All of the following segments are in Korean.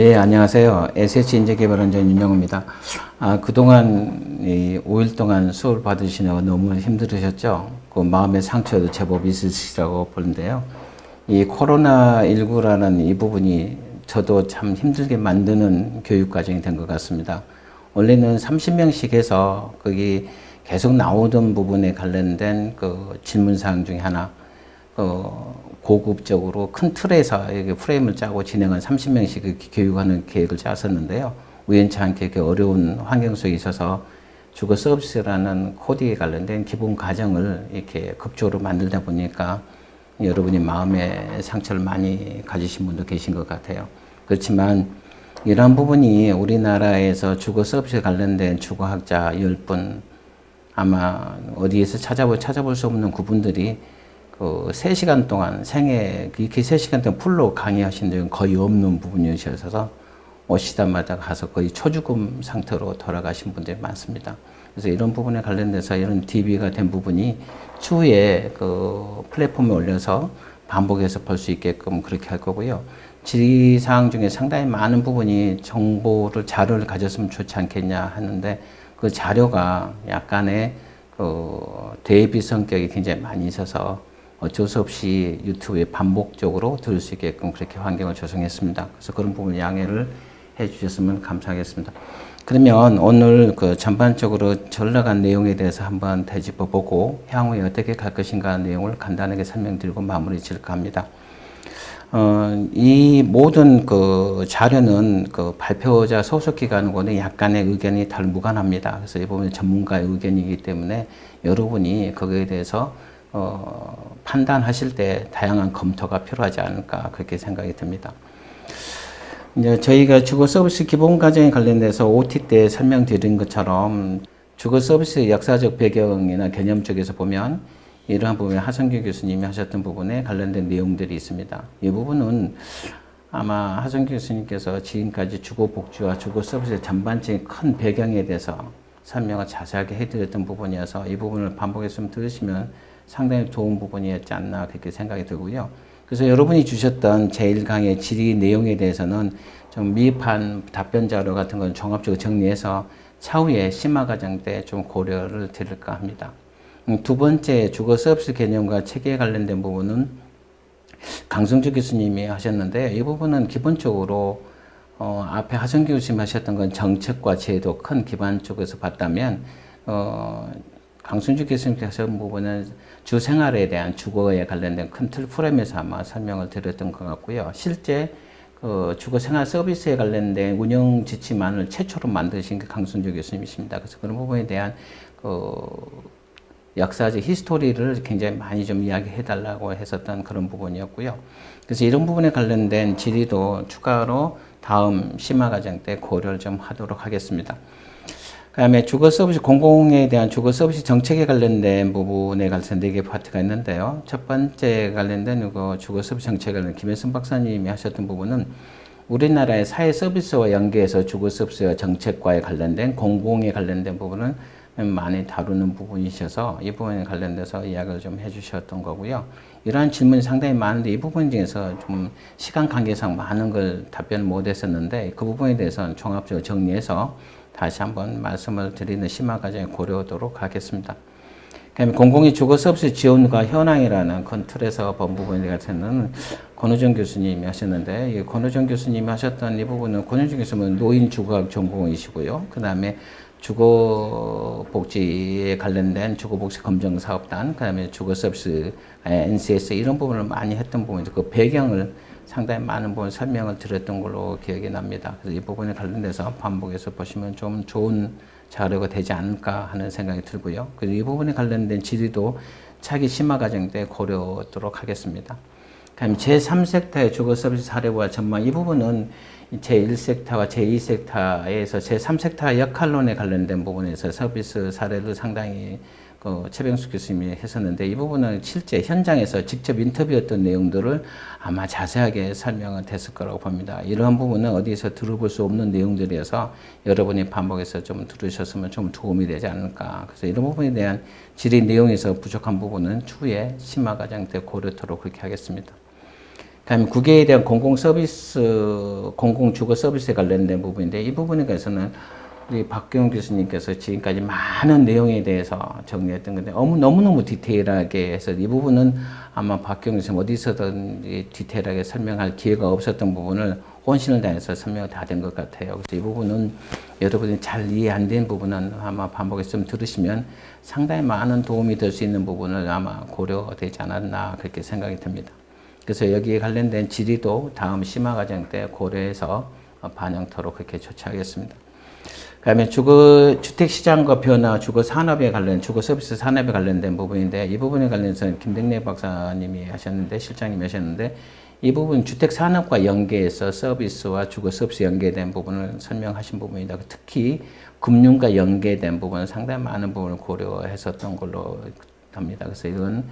네, 안녕하세요. SH 인재개발원장 윤영호입니다. 아, 그동안 이 5일 동안 수업을 받으시느라 너무 힘들으셨죠? 그 마음의 상처도 제법 있으시라고 보는데요. 이 코로나19라는 이 부분이 저도 참 힘들게 만드는 교육 과정이 된 것 같습니다. 원래는 30명씩 해서 거기 계속 나오던 부분에 관련된 그 질문사항 중에 하나, 그 고급적으로 큰 틀에서 프레임을 짜고 진행한 30명씩 교육하는 계획을 짰었는데요. 우연치 않게 어려운 환경 속에 있어서 주거 서비스라는 코드에 관련된 기본 과정을 이렇게 급조로 만들다 보니까 여러분이 마음의 상처를 많이 가지신 분도 계신 것 같아요. 그렇지만 이러한 부분이 우리나라에서 주거 서비스에 관련된 주거학자 10분 아마 어디에서 찾아볼, 찾아볼 수 없는 그분들이 그 3시간 동안 생애 이렇게 3시간 동안 풀로 강의하신 적은 거의 없는 부분이셔서 오시다마다 가서 거의 초죽음 상태로 돌아가신 분들이 많습니다. 그래서 이런 부분에 관련돼서 이런 DB가 된 부분이 추후에 그 플랫폼에 올려서 반복해서 볼 수 있게끔 그렇게 할 거고요. 질의사항 중에 상당히 많은 부분이 정보를, 자료를 가졌으면 좋지 않겠냐 하는데 그 자료가 약간의 그 대비 성격이 굉장히 많이 있어서 어쩔 수 없이 유튜브에 반복적으로 들을 수 있게끔 그렇게 환경을 조성했습니다. 그래서 그런 부분 양해를 해 주셨으면 감사하겠습니다. 그러면 오늘 그 전반적으로 전락한 내용에 대해서 한번 되짚어 보고 향후에 어떻게 갈 것인가 내용을 간단하게 설명드리고 마무리 질까 합니다. 어, 이 모든 그 자료는 그 발표자 소속 기관과는 약간의 의견이 달 무관합니다. 그래서 이 부분은 전문가의 의견이기 때문에 여러분이 거기에 대해서 어, 판단하실 때 다양한 검토가 필요하지 않을까 그렇게 생각이 듭니다. 이제 저희가 주거 서비스 기본 과정에 관련돼서 OT 때 설명드린 것처럼 주거 서비스 역사적 배경이나 개념 쪽에서 보면 이러한 부분에 하성규 교수님이 하셨던 부분에 관련된 내용들이 있습니다. 이 부분은 아마 하성규 교수님께서 지금까지 주거 복지와 주거 서비스 전반적인 큰 배경에 대해서 설명을 자세하게 해드렸던 부분이어서 이 부분을 반복해서 들으시면 상당히 좋은 부분이었지 않나 그렇게 생각이 들고요. 그래서 여러분이 주셨던 제1강의 질의 내용에 대해서는 좀 미흡한 답변 자료 같은 건 종합적으로 정리해서 차후에 심화 과정 때 좀 고려를 드릴까 합니다. 음, 두 번째 주거 서비스 개념과 체계에 관련된 부분은 강성주 교수님이 하셨는데 이 부분은 기본적으로 어, 앞에 하성규 교수님 하셨던 건 정책과 제도 큰 기반 쪽에서 봤다면 어, 강순주 교수님께서 하신 부분은 주 생활에 대한 주거에 관련된 큰 틀 프레임에서 아마 설명을 드렸던 것 같고요. 실제 그 주거 생활 서비스에 관련된 운영 지침안을 최초로 만드신 게 강순주 교수님이십니다. 그래서 그런 부분에 대한 그 역사적 히스토리를 굉장히 많이 좀 이야기해 달라고 했었던 그런 부분이었고요. 그래서 이런 부분에 관련된 질의도 추가로 다음 심화 과정 때 고려를 좀 하도록 하겠습니다. 그 다음에 주거 서비스, 공공에 대한 주거 서비스 정책에 관련된 부분에 관해서 네개 파트가 있는데요. 첫 번째 관련된 그 주거 서비스 정책에 관련 김혜선 박사님이 하셨던 부분은 우리나라의 사회 서비스와 연계해서 주거 서비스와 정책과에 관련된 공공에 관련된 부분은 많이 다루는 부분이셔서 이 부분에 관련돼서 이야기를 좀 해주셨던 거고요. 이러한 질문이 상당히 많은데 이 부분 중에서 좀 시간 관계상 많은 걸 답변 못 했었는데 그 부분에 대해서는 종합적으로 정리해서 다시 한번 말씀을 드리는 심화 과정에 고려하도록 하겠습니다. 그다음에 공공의 주거 서비스 지원과 현황이라는 큰 틀에서 본 부분에 대해서는 권호정 교수님이 하셨는데 이 권호정 교수님이 하셨던 이 부분은 권호정 교수님은 노인 주거학 전공이시고요. 그 다음에 주거복지에 관련된 주거복지 검정사업단, 그 다음에 주거서비스, NCS 이런 부분을 많이 했던 부분이죠. 그 배경을 상당히 많은 부분 설명을 드렸던 걸로 기억이 납니다. 그래서 이 부분에 관련돼서 반복해서 보시면 좀 좋은 자료가 되지 않을까 하는 생각이 들고요. 그리고 이 부분에 관련된 질의도 차기 심화 과정 때 고려하도록 하겠습니다. 그다음 제3섹터의 주거 서비스 사례와 전망 이 부분은 제1섹터와 제2섹터에서 제3섹터 역할론에 관련된 부분에서 서비스 사례를 상당히 그 최병수 교수님이 했었는데 이 부분은 실제 현장에서 직접 인터뷰했던 내용들을 아마 자세하게 설명은 됐을 거라고 봅니다. 이러한 부분은 어디에서 들어볼 수 없는 내용들이어서 여러분이 반복해서 좀 들으셨으면 좀 도움이 되지 않을까. 그래서 이런 부분에 대한 질의 내용에서 부족한 부분은 추후에 심화 과정 때 고려토록 그렇게 하겠습니다. 그다음에 국외에 대한 공공 서비스, 공공 주거 서비스에 관련된 부분인데 이 부분에 관해서는 우리 박경 교수님께서 지금까지 많은 내용에 대해서 정리했던 건데 너무 너무너무 디테일하게 해서 이 부분은 아마 박경 교수님 어디서든 디테일하게 설명할 기회가 없었던 부분을 혼신을 다해서 설명이 다 된 것 같아요. 그래서 이 부분은 여러분이 잘 이해 안 된 부분은 아마 반복해서 좀 들으시면 상당히 많은 도움이 될 수 있는 부분을 아마 고려되지 않았나 그렇게 생각이 듭니다. 그래서 여기에 관련된 질의도 다음 심화 과정 때 고려해서 반영토록 그렇게 조치하겠습니다. 그다음에 주거 주택 시장과 변화, 주거 산업에 관련, 주거 서비스 산업에 관련된 부분인데 이 부분에 관련해서 김덕래 박사님이 하셨는데 실장님이 하셨는데 이 부분 주택 산업과 연계해서 서비스와 주거 서비스 연계된 부분을 설명하신 부분이다. 특히 금융과 연계된 부분은 상당히 많은 부분을 고려했었던 걸로 합니다. 그래서 이건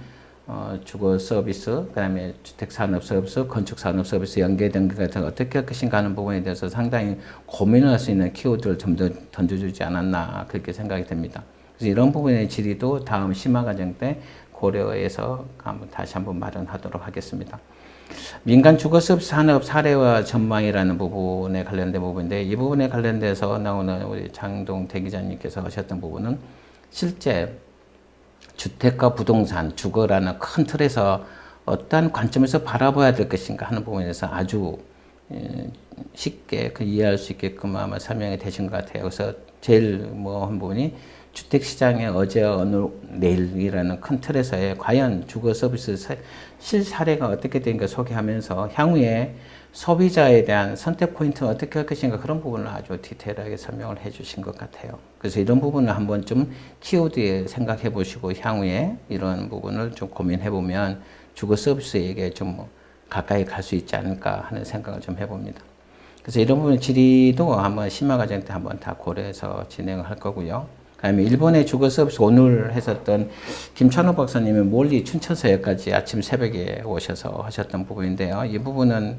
어, 주거 서비스, 그 다음에 주택 산업 서비스, 건축 산업 서비스 연계된 것 같은 어떻게 할 것인가 하는 부분에 대해서 상당히 고민을 할 수 있는 키워드를 좀더 던져주지 않았나 그렇게 생각이 됩니다. 그래서 이런 부분의 질의도 다음 심화 과정 때 고려해서 한번 다시 한번 마련하도록 하겠습니다. 민간 주거섭 산업 사례와 전망이라는 부분에 관련된 부분인데 이 부분에 관련돼서 나오는 우리 장동 대기자님께서 하셨던 부분은 실제 주택과 부동산, 주거라는 큰 틀에서 어떤 관점에서 바라봐야 될 것인가 하는 부분에서 아주 예, 쉽게 그 이해할 수 있게끔 아마 설명이 되신 것 같아요. 그래서 제일 뭐 한 부분이 주택 시장의 어제 오늘 내일이라는 큰 틀에서의 과연 주거 서비스 실 사례가 어떻게 된가 소개하면서 향후에 소비자에 대한 선택 포인트는 어떻게 할 것인가 그런 부분을 아주 디테일하게 설명을 해 주신 것 같아요. 그래서 이런 부분을 한번 좀 키워드에 생각해 보시고 향후에 이런 부분을 좀 고민해 보면 주거 서비스에게 좀 가까이 갈 수 있지 않을까 하는 생각을 좀 해봅니다. 그래서 이런 부분 질의도 한번 심화 과정 때 한번 다 고려해서 진행을 할 거고요. 그다음에 일본의 주거 서비스 오늘 했었던 김찬호 박사님이 멀리 춘천서역까지 아침 새벽에 오셔서 하셨던 부분인데요. 이 부분은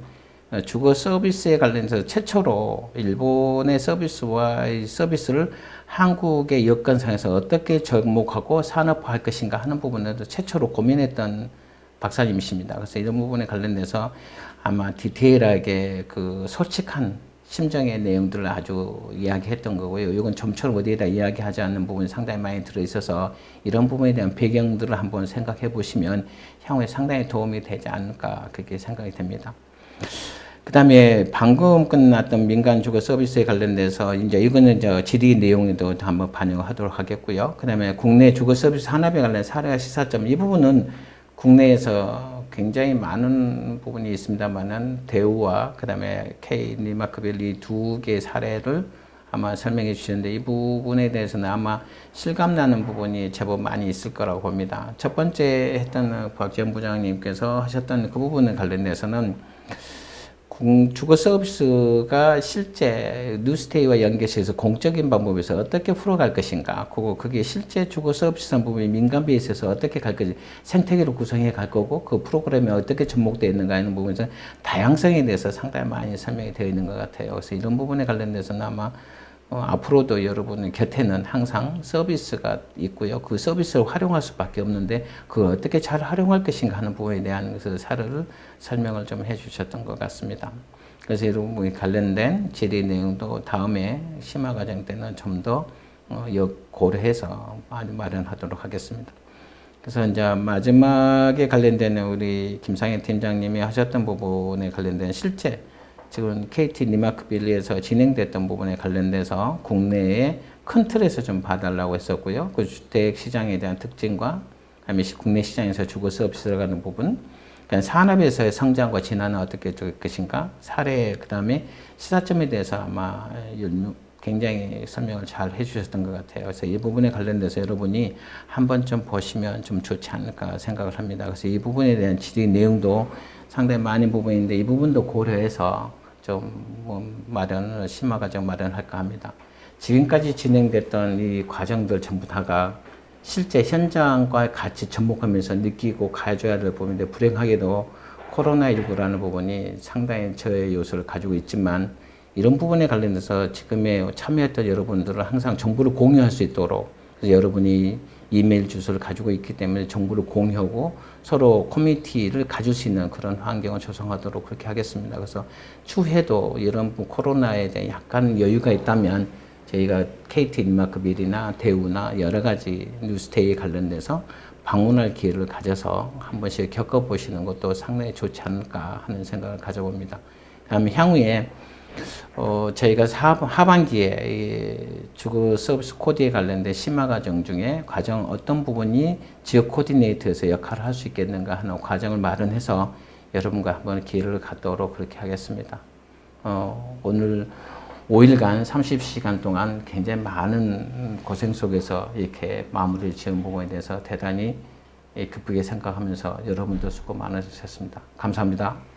주거 서비스에 관련해서 최초로 일본의 서비스와 이 서비스를 한국의 여건상에서 어떻게 접목하고 산업화할 것인가 하는 부분에도 최초로 고민했던 박사님이십니다. 그래서 이런 부분에 관련돼서 아마 디테일하게 그 솔직한 심정의 내용들을 아주 이야기했던 거고요. 이건 좀처럼 어디에다 이야기하지 않는 부분이 상당히 많이 들어있어서 이런 부분에 대한 배경들을 한번 생각해 보시면 향후에 상당히 도움이 되지 않을까 그렇게 생각이 됩니다. 그 다음에 방금 끝났던 민간 주거 서비스에 관련돼서 이제 이거는 저 질의 내용에도 한번 반영하도록 하겠고요. 그 다음에 국내 주거 서비스 산업에 관련 사례와 시사점 이 부분은 국내에서 굉장히 많은 부분이 있습니다만은 대우와 그 다음에 KT 리마크빌 두 개의 사례를 아마 설명해 주시는데 이 부분에 대해서는 아마 실감나는 부분이 제법 많이 있을 거라고 봅니다. 첫 번째 했던 박지원 부장님께서 하셨던 그 부분에 관련돼서는 주거 서비스가 실제 뉴스테이와 연계해서 공적인 방법에서 어떻게 풀어갈 것인가 그거 그게 실제 주거 서비스 부분이 민간 베이스에서 어떻게 갈 것인지 생태계로 구성해 갈 거고 그 프로그램이 어떻게 접목되어 있는가 하는 부분에서 다양성에 대해서 상당히 많이 설명이 되어 있는 것 같아요. 그래서 이런 부분에 관련돼서는 아마 어, 앞으로도 여러분 곁에는 항상 서비스가 있고요. 그 서비스를 활용할 수밖에 없는데 그걸 어떻게 잘 활용할 것인가 하는 부분에 대한 그 사례를 설명을 좀 해주셨던 것 같습니다. 그래서 부분에 관련된 질의 내용도 다음에 심화 과정 때는 좀더 어, 고려해서 마련하도록 하겠습니다. 그래서 이제 마지막에 관련된 우리 김상현 팀장님이 하셨던 부분에 관련된 실제 지금 KT 니마크빌리에서 진행됐던 부분에 관련돼서 국내에 큰 틀에서 좀 봐달라고 했었고요. 그 주택 시장에 대한 특징과 그다음에 국내 시장에서 주거 서비스를 가는 부분, 그냥 산업에서의 성장과 진화는 어떻게 될 것인가, 사례 그다음에 시사점에 대해서 아마 굉장히 설명을 잘 해주셨던 것 같아요. 그래서 이 부분에 관련돼서 여러분이 한 번쯤 보시면 좀 좋지 않을까 생각을 합니다. 그래서 이 부분에 대한 질의 내용도 상당히 많은 부분인데 이 부분도 고려해서 좀뭐 마련을 심화 과정 마련할까 합니다. 지금까지 진행됐던 이 과정들 전부 다가 실제 현장과 같이 접목하면서 느끼고 가져야 될 부분인데 불행하게도 코로나19라는 부분이 상당히 저의 요소를 가지고 있지만 이런 부분에 관련해서 지금에 참여했던 여러분들은 항상 정보를 공유할 수 있도록 여러분이 이메일 주소를 가지고 있기 때문에 정보를 공유하고 서로 커뮤니티를 가질 수 있는 그런 환경을 조성하도록 그렇게 하겠습니다. 그래서 추후에도 이런 뭐 코로나에 대한 약간 여유가 있다면 저희가 KT 린마크 밀이나 대우나 여러 가지 뉴스테이에 관련돼서 방문할 기회를 가져서 한 번씩 겪어보시는 것도 상당히 좋지 않을까 하는 생각을 가져봅니다. 다음에 향후에 어, 저희가 사, 하반기에 이 주거 서비스 코드에 관련된 심화 과정 중에 과정 어떤 부분이 지역 코디네이터에서 역할을 할 수 있겠는가 하는 과정을 마련해서 여러분과 한번 기회를 갖도록 그렇게 하겠습니다. 어, 오늘 5일간 30시간 동안 굉장히 많은 고생 속에서 이렇게 마무리를 지은 부분에 대해서 대단히 기쁘게 생각하면서 여러분도 수고 많으셨습니다. 감사합니다.